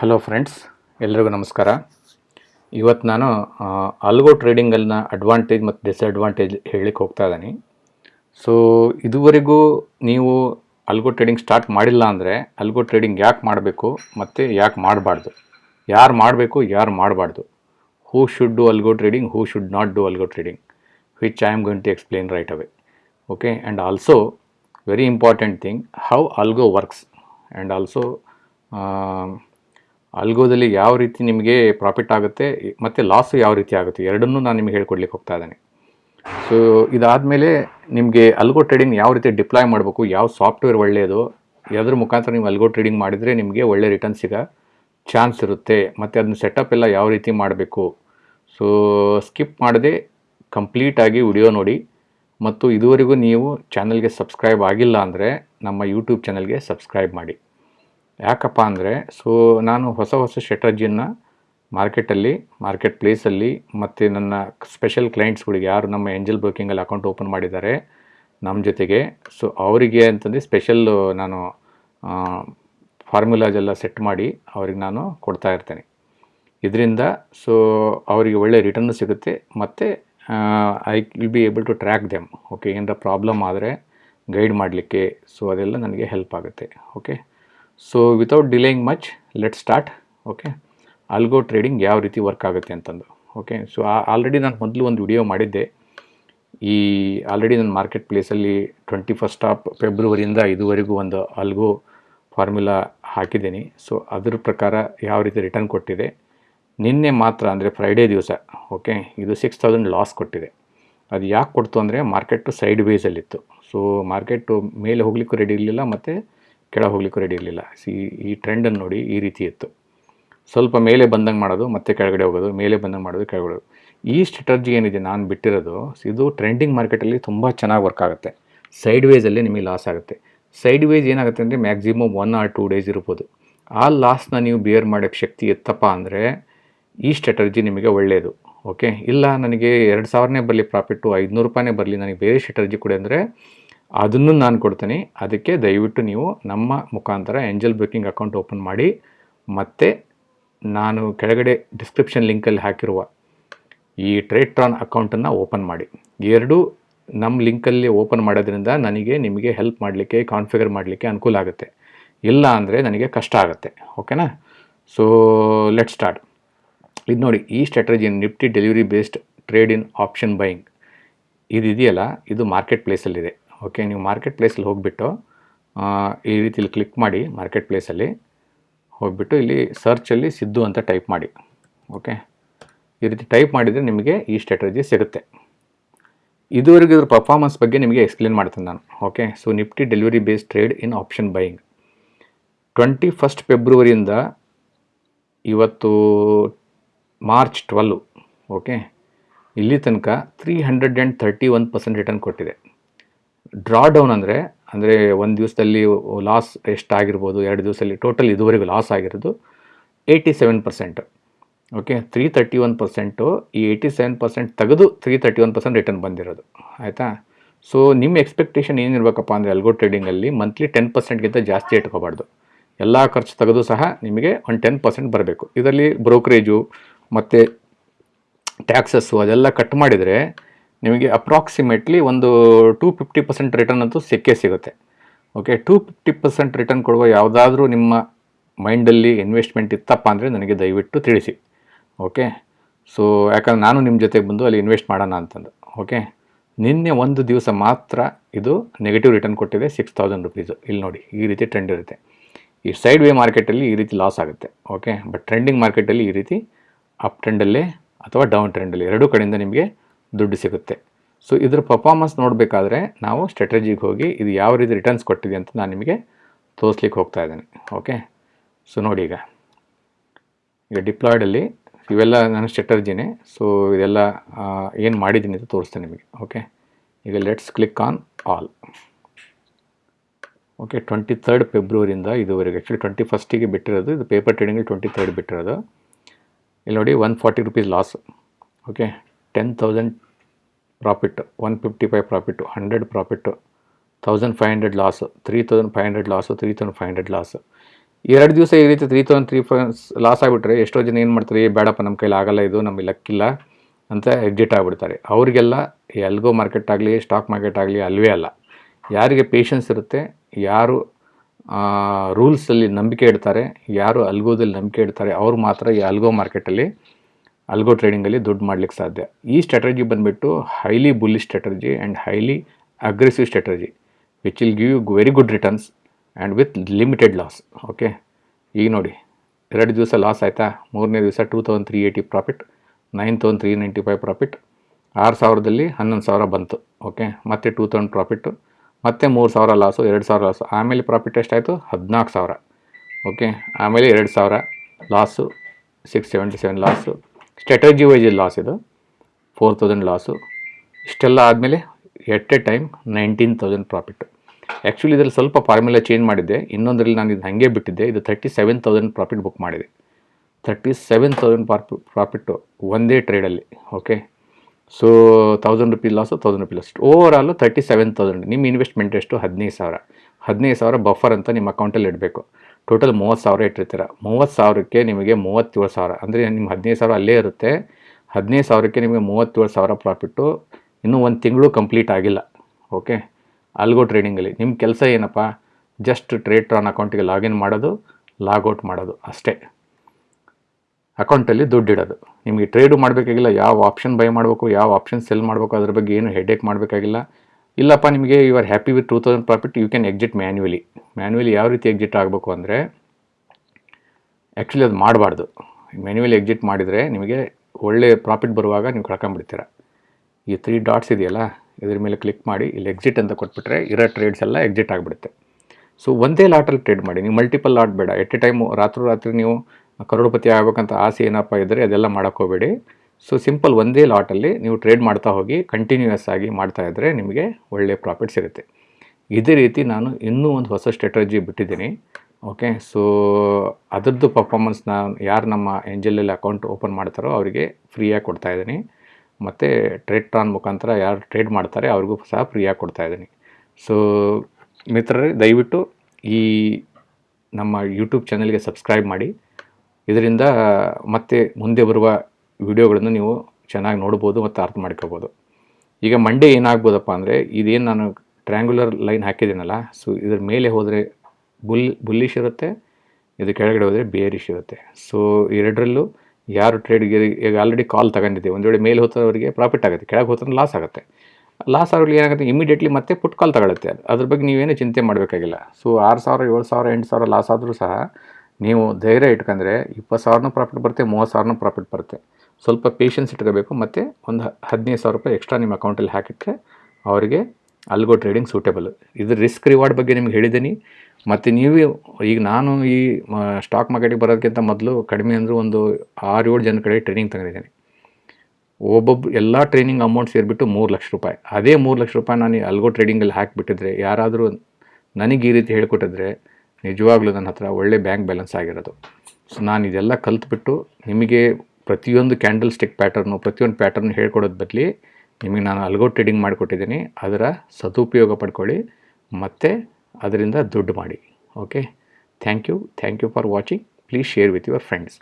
Hello friends ಎಲ್ರಿಗೂ ನಮಸ್ಕಾರ. ಇವತ್ತು ನಾನು ಅಲ್ಗೋ ಟ್ರೇಡಿಂಗಲ್ಲಿನ ಅಡ್ವಾಂಟೇಜ್ ಮತ್ತು ಡಿಸ್ಅಡ್ವಾಂಟೇಜ್ ಹೇಳಲಿಕ್ಕೆ ಹೋಗ್ತಾ ಇದ್ದೀನಿ. ಸೊ ಇದುವರೆಗೂ ನೀವು ಅಲ್ಗೋ ಟ್ರೇಡಿಂಗ್ ಸ್ಟಾರ್ಟ್ ಮಾಡಿಲ್ಲ ಅಂದರೆ ಅಲ್ಗೋ ಟ್ರೇಡಿಂಗ್ ಯಾಕೆ ಮಾಡಬೇಕು ಮತ್ತು ಯಾಕೆ ಮಾಡಬಾರ್ದು? ಯಾರು ಮಾಡಬೇಕು, ಯಾರು ಮಾಡಬಾರ್ದು? Who should do algo trading who should not do algo trading which I am going to explain right away okay and also very important thing how algo works and also ಅಲ್ಗೋದಲ್ಲಿ ಯಾವ ರೀತಿ ನಿಮಗೆ ಪ್ರಾಫಿಟ್ ಆಗುತ್ತೆ, ಮತ್ತು loss ಯಾವ ರೀತಿ ಆಗುತ್ತೆ, ಎರಡನ್ನೂ ನಾನು ನಿಮಗೆ ಹೇಳ್ಕೊಡ್ಲಿಕ್ಕೆ ಹೋಗ್ತಾ ಇದ್ದೇನೆ. ಸೊ ಇದಾದಮೇಲೆ ನಿಮಗೆ ಅಲ್ಗೋ ಟ್ರೇಡಿಂಗ್ ಯಾವ ರೀತಿ ಡಿಪ್ಲಾಯ್ ಮಾಡಬೇಕು, ಯಾವ ಸಾಫ್ಟ್ವೇರ್ ಒಳ್ಳೆಯದು ಯಾವುದ್ರ ಮುಖಾಂತರ ನೀವು ಅಲ್ಗೋ ಟ್ರೇಡಿಂಗ್ ಮಾಡಿದರೆ ನಿಮಗೆ ಒಳ್ಳೆ ರಿಟರ್ನ್ ಸಿಗೋ ಚಾನ್ಸ್ ಇರುತ್ತೆ, ಮತ್ತು ಅದನ್ನ ಸೆಟಪ್ ಎಲ್ಲ ಯಾವ ರೀತಿ ಮಾಡಬೇಕು. ಸೊ ಸ್ಕಿಪ್ ಮಾಡದೆ ಕಂಪ್ಲೀಟಾಗಿ ವಿಡಿಯೋ ನೋಡಿ, ಮತ್ತು ಇದುವರೆಗೂ ನೀವು ಚಾನಲ್ಗೆ ಸಬ್ಸ್ಕ್ರೈಬ್ ಆಗಿಲ್ಲ ಅಂದರೆ ನಮ್ಮ ಯೂಟ್ಯೂಬ್ ಚಾನಲ್ಗೆ ಸಬ್ಸ್ಕ್ರೈಬ್ ಮಾಡಿ. ಯಾಕಪ್ಪ ಅಂದರೆ ಸೊ ನಾನು ಹೊಸ ಹೊಸ ಸ್ಟ್ರಾಟಜಿಯನ್ನು ಮಾರ್ಕೆಟಲ್ಲಿ, ಮಾರ್ಕೆಟ್ ಪ್ಲೇಸಲ್ಲಿ ಮತ್ತು ನನ್ನ ಸ್ಪೆಷಲ್ ಕ್ಲೈಂಟ್ಸ್ಗಳಿಗೆ ಯಾರು ನಮ್ಮ ಏಂಜಲ್ ಬ್ರೋಕಿಂಗಲ್ಲಿ ಅಕೌಂಟ್ ಓಪನ್ ಮಾಡಿದ್ದಾರೆ ನಮ್ಮ ಜೊತೆಗೆ. ಸೊ ಅವರಿಗೆ ಅಂತಂದು ಸ್ಪೆಷಲ್ ನಾನು ಫಾರ್ಮುಲಾಸ್ ಎಲ್ಲ ಸೆಟ್ ಮಾಡಿ ಅವ್ರಿಗೆ ನಾನು ಕೊಡ್ತಾ ಇರ್ತೇನೆ. ಇದರಿಂದ ಸೊ ಅವರಿಗೆ ಒಳ್ಳೆ ರಿಟರ್ನು ಸಿಗುತ್ತೆ ಮತ್ತು I will be able to track them okay ಏನಾರ ಪ್ರಾಬ್ಲಮ್ ಆದರೆ ಗೈಡ್ ಮಾಡಲಿಕ್ಕೆ ಸೊ ಅದೆಲ್ಲ ನನಗೆ ಹೆಲ್ಪ್ ಆಗುತ್ತೆ. Okay so without delaying much let start okay algo trading ಯಾವ ರೀತಿ ವರ್ಕ್ ಆಗುತ್ತೆ ಅಂತಂದು. ಓಕೆ ಸೊ ಆಲ್ರೆಡಿ ನಾನು ಮೊದಲು ಒಂದು ವಿಡಿಯೋ ಮಾಡಿದ್ದೆ. ಈ ಆಲ್ರೆಡಿ ನನ್ನ ಮಾರ್ಕೆಟ್ ಪ್ಲೇಸಲ್ಲಿ ಟ್ವೆಂಟಿ ಫಸ್ಟ್ ಆಫ್ ಫೆಬ್ರವರಿಯಿಂದ ಇದುವರೆಗೂ ಒಂದು ಅಲ್ಗೋ ಫಾರ್ಮುಲಾ ಹಾಕಿದ್ದೀನಿ. ಸೊ ಅದ್ರ ಪ್ರಕಾರ ಯಾವ ರೀತಿ ರಿಟರ್ನ್ ಕೊಟ್ಟಿದೆ. ನಿನ್ನೆ ಮಾತ್ರ ಅಂದರೆ ಫ್ರೈಡೇ ದಿವಸ ಓಕೆ ಇದು ಸಿಕ್ಸ್ ತೌಸಂಡ್ ಲಾಸ್ ಕೊಟ್ಟಿದೆ. ಅದು ಯಾಕೆ ಕೊಡ್ತು ಅಂದರೆ ಮಾರ್ಕೆಟು ಸೈಡ್ ವೇಸಲ್ಲಿತ್ತು ಸೊ ಮಾರ್ಕೆಟು ಮೇಲೆ ಹೋಗ್ಲಿಕ್ಕೂ ರೆಡಿ ಇರಲಿಲ್ಲ, ಮತ್ತು ಕೆಳಗೆ ಹೋಗ್ಲಿಕ್ಕೂ ರೆಡಿ ಇರಲಿಲ್ಲ. ಸಿ, ಈ ಟ್ರೆಂಡನ್ನು ನೋಡಿ ಈ ರೀತಿ ಇತ್ತು. ಸ್ವಲ್ಪ ಮೇಲೆ ಬಂದಂಗೆ ಮಾಡೋದು, ಮತ್ತೆ ಕೆಳಗಡೆ ಹೋಗೋದು, ಮೇಲೆ ಬಂದಂಗೆ ಮಾಡೋದು, ಕೆಳಗಡೆ ಈ ಸ್ಟ್ರಾಟಜಿ ಏನಿದೆ ನಾನು ಬಿಟ್ಟಿರೋದು, ಇದು ಟ್ರೆಂಡಿಂಗ್ ಮಾರ್ಕೆಟಲ್ಲಿ ತುಂಬ ಚೆನ್ನಾಗಿ ವರ್ಕ್ ಆಗುತ್ತೆ. ಸೈಡ್ ವೇಸಲ್ಲಿ ನಿಮಗೆ ಲಾಸ್ ಆಗುತ್ತೆ. ಸೈಡ್ ವೇಸ್ ಏನಾಗುತ್ತೆ ಅಂದರೆ maximum one or two days ಇರ್ಬೋದು. ಆ ಲಾಸ್ನ ನೀವು ಬಿಯರ್ ಮಾಡೋಕ್ಕೆ ಶಕ್ತಿ ಎತ್ತಪ್ಪ ಅಂದರೆ ಈ ಸ್ಟ್ರಾಟಜಿ ನಿಮಗೆ ಒಳ್ಳೆಯದು ಓಕೆ ಇಲ್ಲ, ನನಗೆ ಎರಡು ಸಾವಿರನೇ ಬರಲಿ ಪ್ರಾಫಿಟ್ಟು ಐದುನೂರು ರೂಪಾಯಿನೇ ಬರಲಿ, ನನಗೆ ಬೇರೆ ಸ್ಟ್ರಾಟಜಿ ಕೊಡಿ ಅಂದರೆ ಅದನ್ನು ನಾನು ಕೊಡ್ತೀನಿ. ಅದಕ್ಕೆ ದಯವಿಟ್ಟು ನೀವು ನಮ್ಮ ಮುಖಾಂತರ ಏಂಜಲ್ ಬ್ರೇಕಿಂಗ್ ಅಕೌಂಟ್ ಓಪನ್ ಮಾಡಿ, ಮತ್ತು ನಾನು ಕೆಳಗಡೆ ಡಿಸ್ಕ್ರಿಪ್ಷನ್ ಲಿಂಕಲ್ಲಿ ಹಾಕಿರುವ ಈ ಟ್ರೇಡ್ಟ್ರಾನ್ ಅಕೌಂಟನ್ನು ಓಪನ್ ಮಾಡಿ. ಎರಡೂ ನಮ್ಮ ಲಿಂಕಲ್ಲಿ ಓಪನ್ ಮಾಡೋದ್ರಿಂದ ನನಗೆ ನಿಮಗೆ ಹೆಲ್ಪ್ ಮಾಡಲಿಕ್ಕೆ ಕಾನ್ಫಿಗರ್ ಮಾಡಲಿಕ್ಕೆ ಅನುಕೂಲ ಆಗುತ್ತೆ. ಇಲ್ಲ ಅಂದರೆ ನನಗೆ ಕಷ್ಟ ಆಗುತ್ತೆ. ಓಕೆನಾ ಸೊ ಲೆಟ್ ಸ್ಟಾರ್ಟ್ ಇದು ನೋಡಿ, ಈ strategy Nifty delivery based trade in option buying ಇದು ಇದೆಯಲ್ಲ ಇದು ಮಾರ್ಕೆಟ್ ಪ್ಲೇಸಲ್ಲಿದೆ ಓಕೆ ನೀವು ಮಾರ್ಕೆಟ್ ಪ್ಲೇಸಲ್ಲಿ ಹೋಗಿಬಿಟ್ಟು ಈ ರೀತಿಲಿ ಕ್ಲಿಕ್ ಮಾಡಿ ಮಾರ್ಕೆಟ್ ಪ್ಲೇಸಲ್ಲಿ ಹೋಗಿಬಿಟ್ಟು ಇಲ್ಲಿ ಸರ್ಚಲ್ಲಿ ಸಿದ್ದು ಅಂತ ಟೈಪ್ ಮಾಡಿ. ಓಕೆ ಈ ರೀತಿ ಟೈಪ್ ಮಾಡಿದರೆ ನಿಮಗೆ ಈ ಸ್ಟ್ರಾಟಜಿ ಸಿಗುತ್ತೆ. ಇದುವರೆಗೂ ಇದ್ರ ಪರ್ಫಾರ್ಮೆನ್ಸ್ ಬಗ್ಗೆ ನಿಮಗೆ ಎಕ್ಸ್ಪ್ಲೇನ್ ಮಾಡ್ತೀನಿ ನಾನು. Okay so Nifty delivery base trade in option buying twenty first ಫೆಬ್ರವರಿಯಿಂದ ಇವತ್ತು ಮಾರ್ಚ್ ಟ್ವೆಲ್ಲು ಓಕೆ ಇಲ್ಲಿ ತನಕ three hundred and thirty one percent return ಕೊಟ್ಟಿದೆ. ಡ್ರಾ ಡೌನ್ ಅಂದರೆ ಅಂದರೆ ಒಂದು ದಿವಸದಲ್ಲಿ ಲಾಸ್ ಎಷ್ಟಾಗಿರ್ಬೋದು, ಎರಡು ದಿವಸದಲ್ಲಿ ಟೋಟಲ್ ಇದುವರೆಗೂ ಲಾಸ್ ಆಗಿರೋದು eighty seven percent okay three thirty one percent ಈ ಏಯ್ಟಿ ಸೆವೆನ್ ಪರ್ಸೆಂಟ್ ತೆಗೆದು three thirty one percent return ಬಂದಿರೋದು. ಆಯಿತಾ? ಸೊ ನಿಮ್ಮ ಎಕ್ಸ್ಪೆಕ್ಟೇಷನ್ ಏನಿರಬೇಕಪ್ಪ ಅಂದರೆ ಅಲ್ಗೋ ಟ್ರೇಡಿಂಗಲ್ಲಿ ಮಂತ್ಲಿ ಟೆನ್ ಪರ್ಸೆಂಟ್ಗಿಂತ ಜಾಸ್ತಿ ಇಟ್ಕೋಬಾರ್ದು. ಎಲ್ಲ ಖರ್ಚು ತೆಗೆದು ಸಹ ನಿಮಗೆ ಒಂದು ಟೆನ್ ಪರ್ಸೆಂಟ್ ಬರಬೇಕು. ಇದರಲ್ಲಿ ಬ್ರೋಕ್ರೇಜು ಮತ್ತು ಟ್ಯಾಕ್ಸಸ್ಸು ಅದೆಲ್ಲ ಕಟ್ ಮಾಡಿದರೆ ನಿಮಗೆ ಅಪ್ರಾಕ್ಸಿಮೇಟ್ಲಿ ಒಂದು ಟೂ ಫಿಫ್ಟಿ ಪರ್ಸೆಂಟ್ ರಿಟರ್ನ್ ಅಂತೂ ಸಿಕ್ಕೇ ಸಿಗುತ್ತೆ. Okay two fifty percent return ಕೊಡುವ ಯಾವುದಾದ್ರೂ ನಿಮ್ಮ ಮೈಂಡಲ್ಲಿ ಇನ್ವೆಸ್ಟ್ಮೆಂಟ್ ಇತ್ತಪ್ಪ ಅಂದರೆ ನನಗೆ ದಯವಿಟ್ಟು ತಿಳಿಸಿ. ಓಕೆ ಸೊ ಯಾಕಂದ್ರೆ ನಾನು ನಿಮ್ಮ ಜೊತೆಗೆ ಬಂದು ಅಲ್ಲಿ ಇನ್ವೆಸ್ಟ್ ಮಾಡೋಣ ಅಂತಂದು. ಓಕೆ ನಿನ್ನೆ ಒಂದು ದಿವಸ ಮಾತ್ರ ಇದು ನೆಗೆಟಿವ್ ರಿಟರ್ನ್ ಕೊಟ್ಟಿದೆ ಸಿಕ್ಸ್ ತೌಸಂಡ್ ರುಪೀಸು ಇಲ್ಲಿ ನೋಡಿ, ಈ ರೀತಿ ಟ್ರೆಂಡ್ ಇರುತ್ತೆ. ಈ ಸೈಡ್ ವೇ ಮಾರ್ಕೆಟಲ್ಲಿ ಈ ರೀತಿ ಲಾಸ್ ಆಗುತ್ತೆ. ಓಕೆ ಬಟ್ ಟ್ರೆಂಡಿಂಗ್ ಮಾರ್ಕೆಟಲ್ಲಿ ಈ ರೀತಿ ಅಪ್ ಟ್ರೆಂಡಲ್ಲೇ ಅಥವಾ ಡೌನ್ ಟ್ರೆಂಡಲ್ಲಿ ಎರಡೂ ಕಡೆಯಿಂದ ನಿಮಗೆ ದುಡ್ಡು ಸಿಗುತ್ತೆ. ಸೊ ಇದ್ರ ಪರ್ಫಾರ್ಮೆನ್ಸ್ ನೋಡಬೇಕಾದ್ರೆ ನಾವು ಸ್ಟ್ರಾಟಜಿಗೆ ಹೋಗಿ ಇದು ಯಾವ ರೀತಿ ರಿಟರ್ನ್ಸ್ ಕೊಟ್ಟಿದೆ ಅಂತ ನಾನು ನಿಮಗೆ ತೋರಿಸ್ಲಿಕ್ಕೆ ಹೋಗ್ತಾ ಇದ್ದೀನಿ. ಓಕೆ ಸೊ ನೋಡಿ ಈಗ. ಈಗ ಡಿಪ್ಲಾಯ್ಡಲ್ಲಿ ಇವೆಲ್ಲ ನನ್ನ ಸ್ಟ್ರಾಟಜಿನೇ ಸೊ ಇದೆಲ್ಲ ಏನು ಮಾಡಿದ್ದೀನಿ ಅಂತ ತೋರಿಸ್ತೇನೆ ನಿಮಗೆ. ಓಕೆ ಈಗ let's click on all okay twenty third ಫೆಬ್ರವರಿಯಿಂದ ಇದುವರೆಗೆ. ಆ್ಯಕ್ಚುಲಿ ಟ್ವೆಂಟಿ ಫಸ್ಟಿಗೆ ಬಿಟ್ಟಿರೋದು, ಇದು ಪೇಪರ್ ಟ್ರೇಡಿಂಗಲ್ಲಿ ಟ್ವೆಂಟಿ ತರ್ಡ್ ಬಿಟ್ಟಿರೋದು. ಇಲ್ಲಿ ನೋಡಿ one forty rupees loss okay ten thousand profit one fifty five profit hundred profit thousand five hundred loss three thousand five hundred loss three thousand five hundred loss ಎರಡು ದಿವಸ ಈ ರೀತಿ three thousand three five loss ಆಗಿಬಿಟ್ರೆ ಎಷ್ಟೋ ಜನ ಏನು ಮಾಡ್ತಾರೆ "ಏ, ಬೇಡಪ್ಪ ನಮ್ಮ ಕೈಲಿ ಆಗಲ್ಲ ಇದು ನಮಗೆ ಲಕ್ಕಿಲ್ಲ ಅಂತ ಎಕ್ಸಿಟ್ ಆಗಿಬಿಡ್ತಾರೆ. ಅವರಿಗೆಲ್ಲ ಎಲ್ಗೋ ಮಾರ್ಕೆಟ್ ಆಗಲಿ ಸ್ಟಾಕ್ ಮಾರ್ಕೆಟ್ ಆಗಲಿ ಅಲ್ವೇ ಅಲ್ಲ. ಯಾರಿಗೆ ಪೇಷನ್ಸ್ ಇರುತ್ತೆ ಯಾರು ರೂಲ್ಸಲ್ಲಿ ನಂಬಿಕೆ ಇಡ್ತಾರೆ ಯಾರು ಅಲ್ಗೋದಲ್ಲಿ ನಂಬಿಕೆ ಇಡ್ತಾರೆ ಅವ್ರು ಮಾತ್ರ ಈ ಅಲ್ಗೋ ಮಾರ್ಕೆಟಲ್ಲಿ ಅಲ್ಗೋ ಟ್ರೇಡಿಂಗಲ್ಲಿ ದುಡ್ಡು ಮಾಡ್ಲಿಕ್ಕೆ ಸಾಧ್ಯ. ಈ ಸ್ಟ್ರಾಟಜಿ ಬಂದುಬಿಟ್ಟು highly bully strategy and highly aggressive strategy which will give you very good returns and with limited loss okay ಈಗ ನೋಡಿ, ಎರಡು ದಿವಸ ಲಾಸ್ ಆಯಿತಾ? ಮೂರನೇ ದಿವಸ two thousand three eighty profit nine thousand three ninety five profit ಆರು ಸಾವಿರದಲ್ಲಿ ಹನ್ನೊಂದು ಸಾವಿರ ಬಂತು. ಓಕೆ ಮತ್ತೆ ಟೂ ತೌಸಂಡ್ ಪ್ರಾಫಿಟ್ಟು ಮತ್ತೆ ಮೂರು ಸಾವಿರ ಲಾಸು ಎರಡು ಸಾವಿರ ಲಾಸು ಆಮೇಲೆ ಪ್ರಾಫಿಟ್ ಎಷ್ಟಾಯಿತು? ಹದಿನಾಲ್ಕು ಸಾವಿರ. ಓಕೆ ಆಮೇಲೆ ಎರಡು ಸಾವಿರ loss six seventy seven loss strategy wise loss ಇದು? ಫೋರ್ ತೌಸಂಡ್ ಲಾಸು ಇಷ್ಟೆಲ್ಲ ಆದಮೇಲೆ at a time nineteen thousand profit actually ಇದರಲ್ಲಿ ಸ್ವಲ್ಪ ಫಾರ್ಮುಲಾ ಚೇಂಜ್ ಮಾಡಿದ್ದೆ. ಇನ್ನೊಂದರಲ್ಲಿ ನಾನು ಇದು ಹಾಗೆ ಬಿಟ್ಟಿದ್ದೆ. ಇದು thirty seven thousand profit book ಮಾಡಿದೆ. Thirty seven thousand profit profit ಒಂದೇ ಟ್ರೇಡಲ್ಲಿ okay so thousand rupees loss thousand rupees loss overall thirty seven thousand ನಿಮ್ಮ ಇನ್ವೆಸ್ಟ್ಮೆಂಟ್ ಎಷ್ಟು? ಹದಿನೈದು ಸಾವಿರ. ಹದಿನೈದು ಸಾವಿರ ಬಫರ್ ಅಂತ ನಿಮ್ಮ ಅಕೌಂಟಲ್ಲಿ ಇಡಬೇಕು. ಟೋಟಲ್ ಮೂವತ್ತು ಸಾವಿರ ಇಟ್ಟಿರ್ತೀರ. ಮೂವತ್ತು ಸಾವಿರಕ್ಕೆ ನಿಮಗೆ ಮೂವತ್ತೇಳು ಸಾವಿರ. ಅಂದರೆ ನಿಮ್ಮ ಹದಿನೈದು ಸಾವಿರ ಅಲ್ಲೇ ಇರುತ್ತೆ. ಹದಿನೈದು ಸಾವಿರಕ್ಕೆ ನಿಮಗೆ ಮೂವತ್ತೇಳು ಸಾವಿರ ಪ್ರಾಫಿಟ್ಟು ಇನ್ನೂ ಒಂದು ತಿಂಗಳು ಕಂಪ್ಲೀಟ್ ಆಗಿಲ್ಲ. ಓಕೆ ಅಲ್ಗೋ ಟ್ರೇಡಿಂಗಲ್ಲಿ ನಿಮ್ಮ ಕೆಲಸ ಏನಪ್ಪ? ಜಸ್ಟ್ ಟ್ರೇಡ್ ಟ್ರಾನ್ ಅಕೌಂಟಿಗೆ ಲಾಗಿನ್ ಮಾಡೋದು ಲಾಗೌಟ್ ಮಾಡೋದು ಅಷ್ಟೇ. ಅಕೌಂಟಲ್ಲಿ ದುಡ್ಡಿಡೋದು ನಿಮಗೆ ಟ್ರೇಡು ಮಾಡಬೇಕಾಗಿಲ್ಲ. ಯಾವ ಆಪ್ಷನ್ ಬೈ ಮಾಡಬೇಕು, ಯಾವ ಆಪ್ಷನ್ ಸೆಲ್ ಮಾಡಬೇಕು, ಅದ್ರ ಬಗ್ಗೆ ಏನು ಹೆಡೇಕ್ ಮಾಡಬೇಕಾಗಿಲ್ಲ. ಇಲ್ಲಪ್ಪ, ನಿಮಗೆ you are happy with two thousand profit you can exit manually manually ಯಾವ ರೀತಿ ಎಕ್ಸಿಟ್ ಆಗಬೇಕು ಅಂದರೆ ಆ್ಯಕ್ಚುಲಿ ಅದು ಮಾಡಬಾರ್ದು. ಮ್ಯಾನ್ಯುವಲಿ ಎಕ್ಸಿಟ್ ಮಾಡಿದರೆ ನಿಮಗೆ ಒಳ್ಳೆಯ ಪ್ರಾಫಿಟ್ ಬರುವಾಗ ನೀವು ಕಳ್ಕೊಂಬಿಡ್ತೀರ ಈ ತ್ರೀ ಡಾಟ್ಸ್ ಇದೆಯಲ್ಲ, ಇದ್ರ ಮೇಲೆ ಕ್ಲಿಕ್ ಮಾಡಿ, ಇಲ್ಲಿ ಎಕ್ಸಿಟ್ ಅಂತ ಕೊಟ್ಬಿಟ್ರೆ ಇರೋ ಟ್ರೇಡ್ಸ್ ಎಲ್ಲ ಎಕ್ಸಿಟ್ ಆಗಿಬಿಡುತ್ತೆ. ಸೊ ಒಂದೇ ಲಾಟಲ್ಲಿ ಟ್ರೇಡ್ ಮಾಡಿ, ನೀವು ಮಲ್ಟಿಪಲ್ ಲಾಟ್ ಬೇಡ. ಎಟ್ ಎ ಟೈಮು ರಾತ್ರಿ ರಾತ್ರಿ ನೀವು ಕರೋಡಪತಿ ಆಗಬೇಕಂತ ಆಸೆ ಏನಪ್ಪ ಇದ್ದರೆ ಅದೆಲ್ಲ ಮಾಡೋಕ್ಕೋಬೇಡಿ ಸೊ ಸಿಂಪಲ್ ಒಂದೇ ಲಾಟಲ್ಲಿ ನೀವು ಟ್ರೇಡ್ ಮಾಡ್ತಾ ಹೋಗಿ ಕಂಟಿನ್ಯೂಯಸ್ ಆಗಿ ಮಾಡ್ತಾ ಇದ್ದರೆ ನಿಮಗೆ ಒಳ್ಳೆಯ ಪ್ರಾಫಿಟ್ ಸಿಗುತ್ತೆ. ಇದೇ ರೀತಿ ನಾನು ಇನ್ನೂ ಒಂದು ಹೊಸ ಸ್ಟ್ರಾಟಜಿ ಬಿಟ್ಟಿದ್ದೀನಿ. ಓಕೆ ಸೊ ಅದರದ್ದು ಪರ್ಫಾರ್ಮೆನ್ಸ್ನ ಯಾರು ನಮ್ಮ ಏಂಜಲಲ್ಲಿ ಅಕೌಂಟ್ ಓಪನ್ ಮಾಡ್ತಾರೋ ಅವರಿಗೆ ಫ್ರೀಯಾಗಿ ಕೊಡ್ತಾ ಇದ್ದೀನಿ. ಮತ್ತು ಟ್ರೇಡ್ ಟ್ರಾನ್ ಮುಖಾಂತರ ಯಾರು ಟ್ರೇಡ್ ಮಾಡ್ತಾರೆ ಅವ್ರಿಗೂ ಸಹ ಫ್ರೀಯಾಗಿ ಕೊಡ್ತಾ ಇದ್ದೀನಿ. ಸೊ ಮಿತ್ರರೇ, ದಯವಿಟ್ಟು ಈ ನಮ್ಮ ಯೂಟ್ಯೂಬ್ ಚಾನಲ್ಗೆ ಸಬ್ಸ್ಕ್ರೈಬ್ ಮಾಡಿ. ಇದರಿಂದ ಮತ್ತೆ ಮುಂದೆ ಬರುವ ವಿಡಿಯೋಗಳನ್ನು ನೀವು ಚೆನ್ನಾಗಿ ನೋಡ್ಬೋದು ಮತ್ತು ಅರ್ಥ ಮಾಡ್ಕೋಬೋದು. ಈಗ ಮಂಡೇ ಏನಾಗ್ಬೋದಪ್ಪ ಅಂದರೆ ಇದೇನು ನಾನು ಟ್ರ್ಯಾಂಗ್ಯುಲರ್ ಲೈನ್ ಹಾಕಿದ್ದೀನಲ್ಲ ಸೊ ಇದ್ರ ಮೇಲೆ ಹೋದರೆ ಬುಲ್ ಬುಲ್ಲಿಶ್ ಇರುತ್ತೆ ಇದು ಕೆಳಗಡೆ ಹೋದರೆ ಬೇರಿಶ್ ಇರುತ್ತೆ. ಸೊ ಎರಡರಲ್ಲೂ ಯಾರು ಟ್ರೇಡ್ಗೆ ಈಗ ಆಲ್ರೆಡಿ ಕಾಲ್ ತಗೊಂಡಿದ್ದೀವಿ. ಒಂದು ವೇಳೆ ಮೇಲೆ ಹೋದವರಿಗೆ ಪ್ರಾಫಿಟ್ ಆಗುತ್ತೆ, ಕೆಳಗೆ ಹೋದ್ರೆ ಲಾಸ್ ಆಗುತ್ತೆ. ಲಾಸ್ ಆಗಲಿ ಏನಾಗುತ್ತೆ? ಇಮಿಡಿಯೇಟ್ಲಿ ಮತ್ತೆ ಪುಟ್ ಕಾಲ್ ತಗೊಳುತ್ತೆ. ಅದು ಅದ್ರ ಬಗ್ಗೆ ನೀವೇನು ಚಿಂತೆ ಮಾಡಬೇಕಾಗಿಲ್ಲ. ಸೊ ಆರು ಸಾವಿರ, ಏಳು ಸಾವಿರ, ಎಂಟು ಸಾವಿರ ಲಾಸ್ ಆದರೂ ಸಹ ನೀವು ಧೈರ್ಯ ಇಟ್ಕೊಂಡ್ರೆ ಇಪ್ಪತ್ತು ಸಾವಿರನೂ ಪ್ರಾಫಿಟ್ ಬರುತ್ತೆ, ಮೂವತ್ತು ಸಾವಿರನೂ ಪ್ರಾಫಿಟ್ ಬರುತ್ತೆ. ಸ್ವಲ್ಪ ಪೇಷನ್ಸ್ ಇಟ್ಕೋಬೇಕು. ಮತ್ತು ಒಂದು ಹದಿನೈದು ಸಾವಿರ ರೂಪಾಯಿ ಎಕ್ಸ್ಟ್ರಾ ನಿಮ್ಮ ಅಕೌಂಟಲ್ಲಿ ಹಾಕಿಟ್ರೆ ಅವರಿಗೆ ಅಲ್ಗೋ ಟ್ರೇಡಿಂಗ್ ಸೂಟೇಬಲ್ ಇದು ರಿಸ್ಕ್ ರಿವಾರ್ಡ್ ಬಗ್ಗೆ ನಿಮ್ಗೆ ಹೇಳಿದ್ದೀನಿ. ಮತ್ತು ನೀವು ಈಗ ನಾನು ಈ ಸ್ಟಾಕ್ ಮಾರ್ಕೆಟಿಗೆ ಬರೋದಕ್ಕಿಂತ ಮೊದಲು ಕಡಿಮೆ ಅಂದರೂ ಒಂದು ಆರು ಏಳು ಜನ ಕಡೆ ಟ್ರೈನಿಂಗ್ ತಗೊಂಡಿದ್ದೀನಿ. ಒಬ್ಬೊಬ್ಬ, ಎಲ್ಲ ಟ್ರೈನಿಂಗ್ ಅಮೌಂಟ್ ಸೇರಿಬಿಟ್ಟು ಮೂರು ಲಕ್ಷ ರೂಪಾಯಿ. ಅದೇ ಮೂರು ಲಕ್ಷ ರೂಪಾಯಿ ನಾನು ಅಲ್ಗೋ ಟ್ರೇಡಿಂಗಲ್ಲಿ ಹಾಕಿಬಿಟ್ಟಿದ್ರೆ, ಯಾರಾದರೂ ನನಗೆ ಈ ರೀತಿ ಹೇಳ್ಕೊಟ್ಟಿದ್ರೆ ನಿಜವಾಗ್ಲೂ ನನ್ನ ಹತ್ರ ಒಳ್ಳೆ ಬ್ಯಾಂಕ್ ಬ್ಯಾಲೆನ್ಸ್ ಆಗಿರೋದು. ಸೊ ನಾನು ಇದೆಲ್ಲ ಕಲ್ತ್ಬಿಟ್ಟು ನಿಮಗೆ ಪ್ರತಿಯೊಂದು ಕ್ಯಾಂಡಲ್ ಸ್ಟಿಕ್ ಪ್ಯಾಟರ್ನು ಪ್ರತಿಯೊಂದು ಪ್ಯಾಟರ್ನ್ ಹೇಳ್ಕೊಡೋದು ಬದಲಿ ನಿಮಗೆ ನಾನು ಅಲ್ಗೋ ಟ್ರೇಡಿಂಗ್ ಮಾಡಿಕೊಟ್ಟಿದ್ದೀನಿ. ಅದರ ಸದುಪಯೋಗ ಪಡ್ಕೊಳ್ಳಿ. ಮತ್ತು ಅದರಿಂದ ದುಡ್ಡು ಮಾಡಿ. Okay thank you thank you for watching please share with your friends